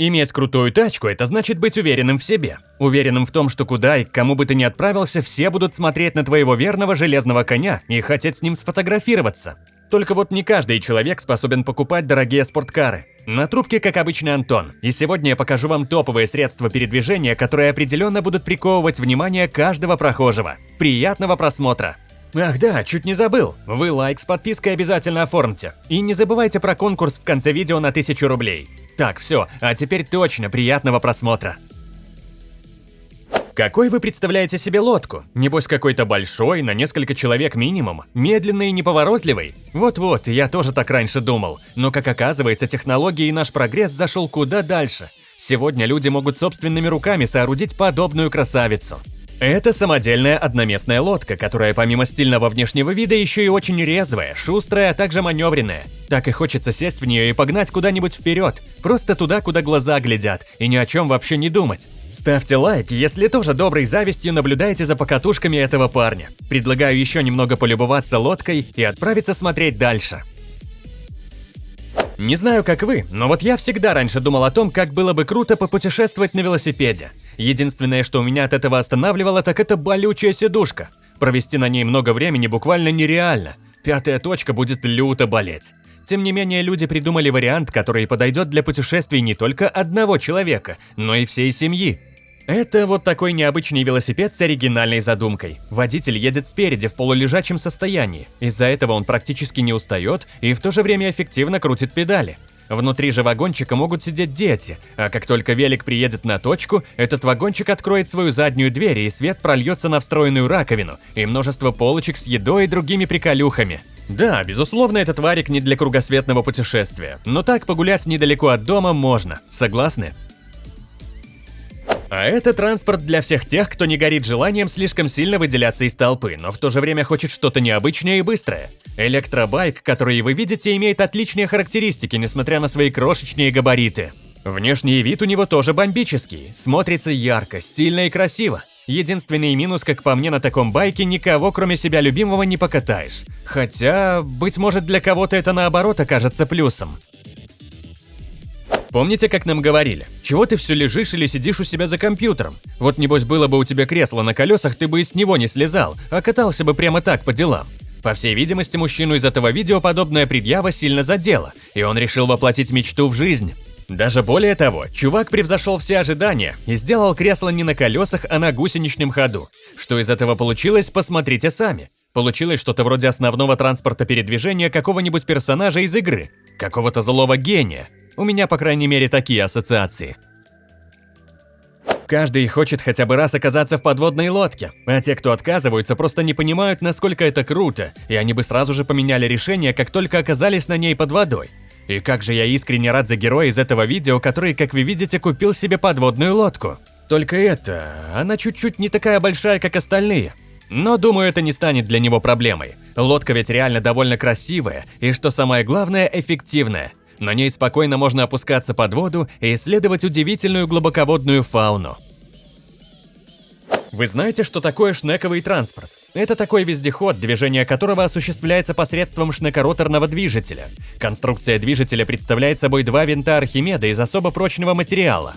Иметь крутую тачку – это значит быть уверенным в себе. Уверенным в том, что куда и к кому бы ты ни отправился, все будут смотреть на твоего верного железного коня и хотеть с ним сфотографироваться. Только вот не каждый человек способен покупать дорогие спорткары. На трубке, как обычно, Антон. И сегодня я покажу вам топовые средства передвижения, которые определенно будут приковывать внимание каждого прохожего. Приятного просмотра! Ах да, чуть не забыл. Вы лайк с подпиской обязательно оформьте. И не забывайте про конкурс в конце видео на 1000 рублей. Так, все, а теперь точно приятного просмотра. Какой вы представляете себе лодку? Небось какой-то большой, на несколько человек минимум, медленный и неповоротливый? Вот-вот, я тоже так раньше думал. Но как оказывается, технологии и наш прогресс зашел куда дальше. Сегодня люди могут собственными руками соорудить подобную красавицу. Это самодельная одноместная лодка, которая помимо стильного внешнего вида еще и очень резвая, шустрая, а также маневренная. Так и хочется сесть в нее и погнать куда-нибудь вперед, просто туда, куда глаза глядят, и ни о чем вообще не думать. Ставьте лайк, если тоже доброй завистью наблюдаете за покатушками этого парня. Предлагаю еще немного полюбоваться лодкой и отправиться смотреть дальше. Не знаю, как вы, но вот я всегда раньше думал о том, как было бы круто попутешествовать на велосипеде. Единственное, что у меня от этого останавливало, так это болючая сидушка. Провести на ней много времени буквально нереально. Пятая точка будет люто болеть. Тем не менее, люди придумали вариант, который подойдет для путешествий не только одного человека, но и всей семьи. Это вот такой необычный велосипед с оригинальной задумкой. Водитель едет спереди в полулежачем состоянии. Из-за этого он практически не устает и в то же время эффективно крутит педали. Внутри же вагончика могут сидеть дети, а как только велик приедет на точку, этот вагончик откроет свою заднюю дверь и свет прольется на встроенную раковину и множество полочек с едой и другими приколюхами. Да, безусловно, этот варик не для кругосветного путешествия, но так погулять недалеко от дома можно, согласны? А это транспорт для всех тех, кто не горит желанием слишком сильно выделяться из толпы, но в то же время хочет что-то необычное и быстрое. Электробайк, который вы видите, имеет отличные характеристики, несмотря на свои крошечные габариты. Внешний вид у него тоже бомбический, смотрится ярко, стильно и красиво. Единственный минус, как по мне, на таком байке никого, кроме себя любимого, не покатаешь. Хотя, быть может, для кого-то это наоборот окажется плюсом. Помните, как нам говорили? Чего ты все лежишь или сидишь у себя за компьютером? Вот небось было бы у тебя кресло на колесах, ты бы и с него не слезал, а катался бы прямо так по делам. По всей видимости, мужчину из этого видео подобная предъява сильно задела, и он решил воплотить мечту в жизнь. Даже более того, чувак превзошел все ожидания и сделал кресло не на колесах, а на гусеничном ходу. Что из этого получилось, посмотрите сами. Получилось что-то вроде основного транспорта передвижения какого-нибудь персонажа из игры, какого-то злого гения, у меня, по крайней мере, такие ассоциации. Каждый хочет хотя бы раз оказаться в подводной лодке, а те, кто отказываются, просто не понимают, насколько это круто, и они бы сразу же поменяли решение, как только оказались на ней под водой. И как же я искренне рад за героя из этого видео, который, как вы видите, купил себе подводную лодку. Только это, она чуть-чуть не такая большая, как остальные. Но думаю, это не станет для него проблемой. Лодка ведь реально довольно красивая, и что самое главное, эффективная. На ней спокойно можно опускаться под воду и исследовать удивительную глубоководную фауну. Вы знаете, что такое шнековый транспорт? Это такой вездеход, движение которого осуществляется посредством шнекороторного движителя. Конструкция движителя представляет собой два винта Архимеда из особо прочного материала.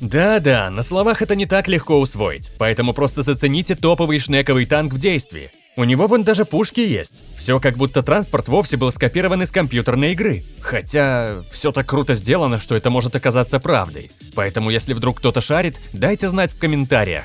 Да-да, на словах это не так легко усвоить, поэтому просто зацените топовый шнековый танк в действии. У него вон даже пушки есть. Все как будто транспорт вовсе был скопирован из компьютерной игры. Хотя, все так круто сделано, что это может оказаться правдой. Поэтому, если вдруг кто-то шарит, дайте знать в комментариях.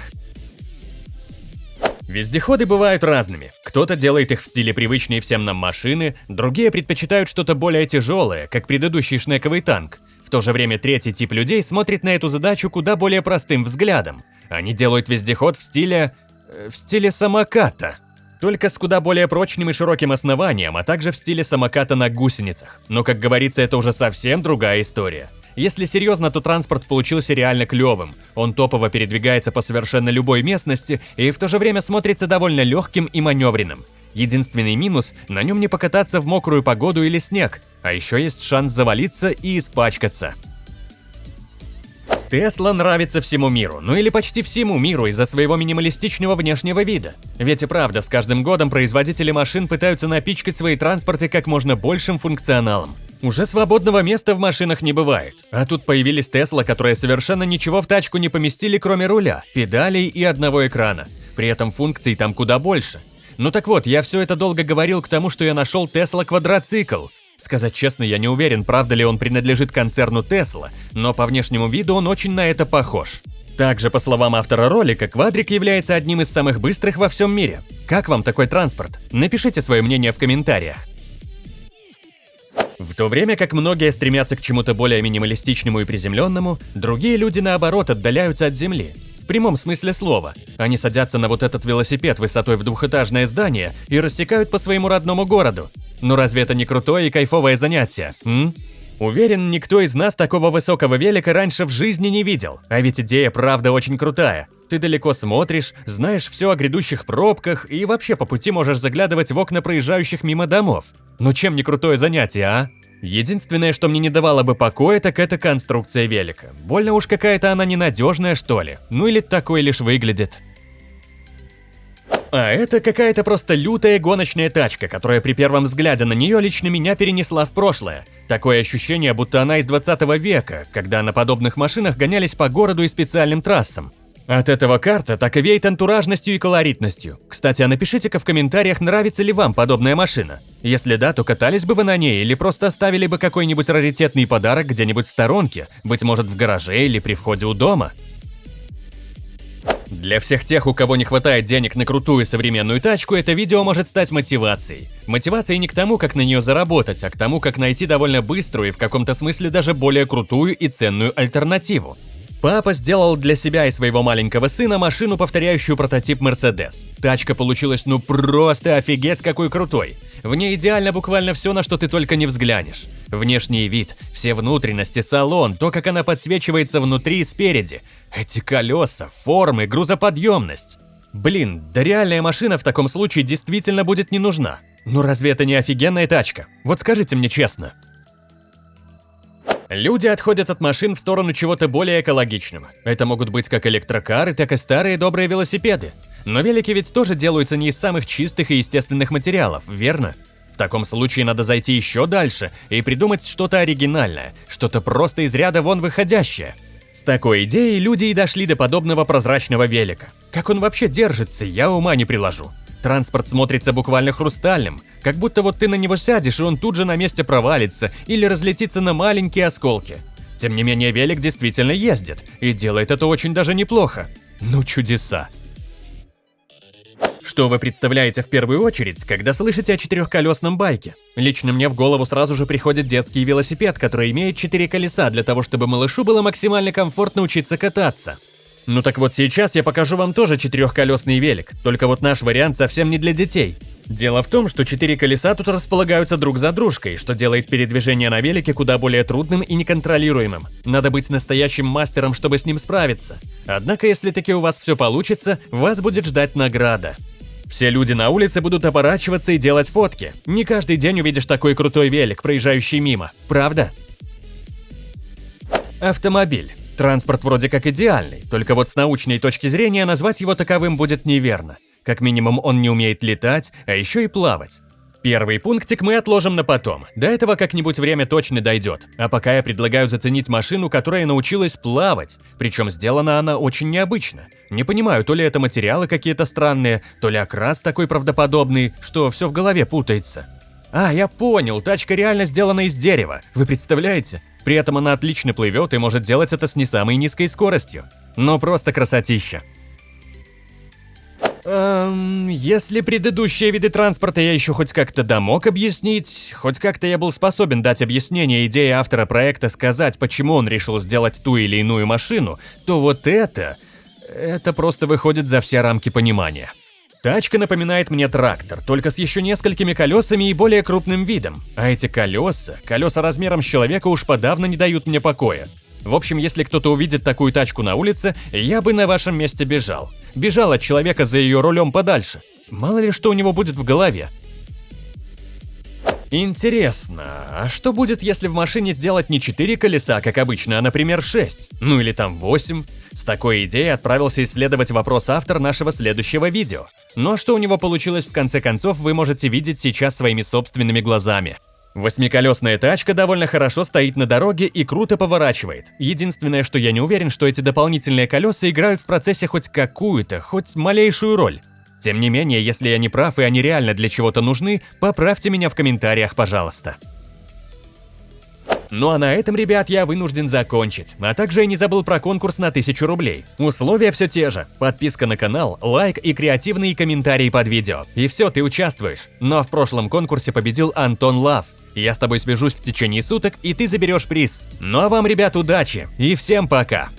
Вездеходы бывают разными. Кто-то делает их в стиле привычной всем нам машины, другие предпочитают что-то более тяжелое, как предыдущий шнековый танк. В то же время третий тип людей смотрит на эту задачу куда более простым взглядом. Они делают вездеход в стиле... Э, в стиле самоката только с куда более прочным и широким основанием, а также в стиле самоката на гусеницах. Но, как говорится, это уже совсем другая история. Если серьезно, то транспорт получился реально клевым. Он топово передвигается по совершенно любой местности и в то же время смотрится довольно легким и маневренным. Единственный минус – на нем не покататься в мокрую погоду или снег, а еще есть шанс завалиться и испачкаться. Тесла нравится всему миру, ну или почти всему миру из-за своего минималистичного внешнего вида. Ведь и правда, с каждым годом производители машин пытаются напичкать свои транспорты как можно большим функционалом. Уже свободного места в машинах не бывает. А тут появились Тесла, которые совершенно ничего в тачку не поместили, кроме руля, педалей и одного экрана. При этом функций там куда больше. Ну так вот, я все это долго говорил к тому, что я нашел Тесла квадроцикл. Сказать честно, я не уверен, правда ли он принадлежит концерну Tesla, но по внешнему виду он очень на это похож. Также, по словам автора ролика, квадрик является одним из самых быстрых во всем мире. Как вам такой транспорт? Напишите свое мнение в комментариях. В то время как многие стремятся к чему-то более минималистичному и приземленному, другие люди наоборот отдаляются от земли. В прямом смысле слова. Они садятся на вот этот велосипед высотой в двухэтажное здание и рассекают по своему родному городу. Ну разве это не крутое и кайфовое занятие, м? Уверен, никто из нас такого высокого велика раньше в жизни не видел. А ведь идея правда очень крутая. Ты далеко смотришь, знаешь все о грядущих пробках и вообще по пути можешь заглядывать в окна проезжающих мимо домов. Ну чем не крутое занятие, а? Единственное, что мне не давало бы покоя, так это конструкция велика. Больно уж какая-то она ненадежная, что ли. Ну или такой лишь выглядит. А это какая-то просто лютая гоночная тачка, которая при первом взгляде на нее лично меня перенесла в прошлое. Такое ощущение, будто она из 20 века, когда на подобных машинах гонялись по городу и специальным трассам. От этого карта так и веет антуражностью и колоритностью. Кстати, а напишите-ка в комментариях, нравится ли вам подобная машина. Если да, то катались бы вы на ней или просто оставили бы какой-нибудь раритетный подарок где-нибудь в сторонке, быть может в гараже или при входе у дома. Для всех тех, у кого не хватает денег на крутую современную тачку, это видео может стать мотивацией. Мотивацией не к тому, как на нее заработать, а к тому, как найти довольно быструю и в каком-то смысле даже более крутую и ценную альтернативу. Папа сделал для себя и своего маленького сына машину, повторяющую прототип Mercedes. Тачка получилась ну просто офигеть какой крутой. В ней идеально буквально все, на что ты только не взглянешь. Внешний вид, все внутренности, салон, то, как она подсвечивается внутри и спереди. Эти колеса, формы, грузоподъемность. Блин, да реальная машина в таком случае действительно будет не нужна. Ну разве это не офигенная тачка? Вот скажите мне честно. Люди отходят от машин в сторону чего-то более экологичного. Это могут быть как электрокары, так и старые добрые велосипеды. Но велики ведь тоже делаются не из самых чистых и естественных материалов, верно? В таком случае надо зайти еще дальше и придумать что-то оригинальное, что-то просто из ряда вон выходящее. С такой идеей люди и дошли до подобного прозрачного велика. Как он вообще держится, я ума не приложу. Транспорт смотрится буквально хрустальным, как будто вот ты на него сядешь, и он тут же на месте провалится или разлетится на маленькие осколки. Тем не менее, велик действительно ездит, и делает это очень даже неплохо. Ну чудеса. Что вы представляете в первую очередь, когда слышите о четырехколесном байке? Лично мне в голову сразу же приходит детский велосипед, который имеет четыре колеса для того, чтобы малышу было максимально комфортно учиться кататься. Ну так вот сейчас я покажу вам тоже четырехколесный велик, только вот наш вариант совсем не для детей. Дело в том, что четыре колеса тут располагаются друг за дружкой, что делает передвижение на велике куда более трудным и неконтролируемым. Надо быть настоящим мастером, чтобы с ним справиться. Однако, если таки у вас все получится, вас будет ждать награда. Все люди на улице будут оборачиваться и делать фотки. Не каждый день увидишь такой крутой велик, проезжающий мимо, правда? Автомобиль. Транспорт вроде как идеальный, только вот с научной точки зрения назвать его таковым будет неверно. Как минимум он не умеет летать, а еще и плавать. Первый пунктик мы отложим на потом, до этого как-нибудь время точно дойдет. А пока я предлагаю заценить машину, которая научилась плавать, причем сделана она очень необычно. Не понимаю, то ли это материалы какие-то странные, то ли окрас такой правдоподобный, что все в голове путается. А, я понял, тачка реально сделана из дерева, вы представляете? При этом она отлично плывет и может делать это с не самой низкой скоростью. Но просто красотища. Эм, если предыдущие виды транспорта я еще хоть как-то домог объяснить, хоть как-то я был способен дать объяснение идеи автора проекта сказать, почему он решил сделать ту или иную машину, то вот это... Это просто выходит за все рамки понимания. Тачка напоминает мне трактор, только с еще несколькими колесами и более крупным видом. А эти колеса, колеса размером с человека уж подавно не дают мне покоя. В общем, если кто-то увидит такую тачку на улице, я бы на вашем месте бежал. Бежал от человека за ее рулем подальше. Мало ли что у него будет в голове. Интересно, а что будет, если в машине сделать не 4 колеса, как обычно, а, например, 6? Ну или там 8? С такой идеей отправился исследовать вопрос автор нашего следующего видео. Но что у него получилось в конце концов, вы можете видеть сейчас своими собственными глазами. Восьмиколесная тачка довольно хорошо стоит на дороге и круто поворачивает. Единственное, что я не уверен, что эти дополнительные колеса играют в процессе хоть какую-то, хоть малейшую роль. Тем не менее, если я не прав и они реально для чего-то нужны, поправьте меня в комментариях, пожалуйста. Ну а на этом, ребят, я вынужден закончить. А также я не забыл про конкурс на 1000 рублей. Условия все те же. Подписка на канал, лайк и креативные комментарии под видео. И все, ты участвуешь. Но в прошлом конкурсе победил Антон Лав. Я с тобой свяжусь в течение суток, и ты заберешь приз. Ну а вам, ребят, удачи и всем пока!